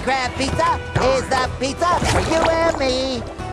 Crab Pizza is the pizza for you and me.